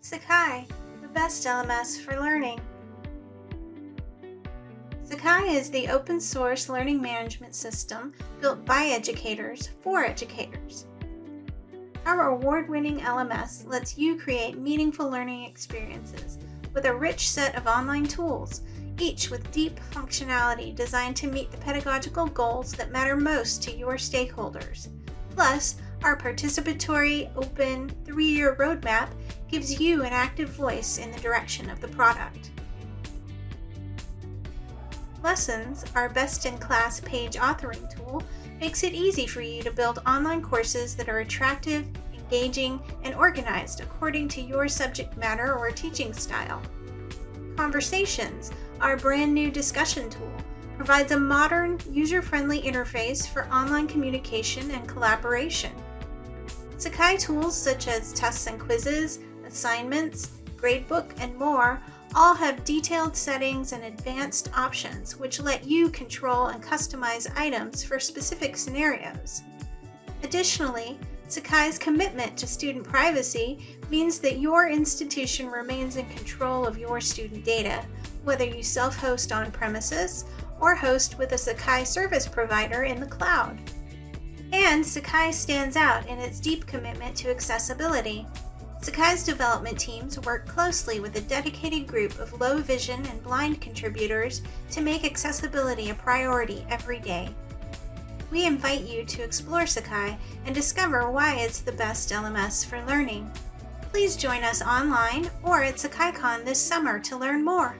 Sakai, the best LMS for learning. Sakai is the open source learning management system built by educators for educators. Our award winning LMS lets you create meaningful learning experiences with a rich set of online tools, each with deep functionality designed to meet the pedagogical goals that matter most to your stakeholders. Plus, our participatory, open, three year roadmap gives you an active voice in the direction of the product. Lessons, our best in class page authoring tool, makes it easy for you to build online courses that are attractive, engaging, and organized according to your subject matter or teaching style. Conversations, our brand new discussion tool, provides a modern, user friendly interface for online communication and collaboration. Sakai tools such as tests and quizzes, assignments, gradebook, and more all have detailed settings and advanced options which let you control and customize items for specific scenarios. Additionally, Sakai's commitment to student privacy means that your institution remains in control of your student data, whether you self host on premises or host with a Sakai service provider in the cloud. And Sakai stands out in its deep commitment to accessibility. Sakai's development teams work closely with a dedicated group of low vision and blind contributors to make accessibility a priority every day. We invite you to explore Sakai and discover why it's the best LMS for learning. Please join us online or at SakaiCon this summer to learn more.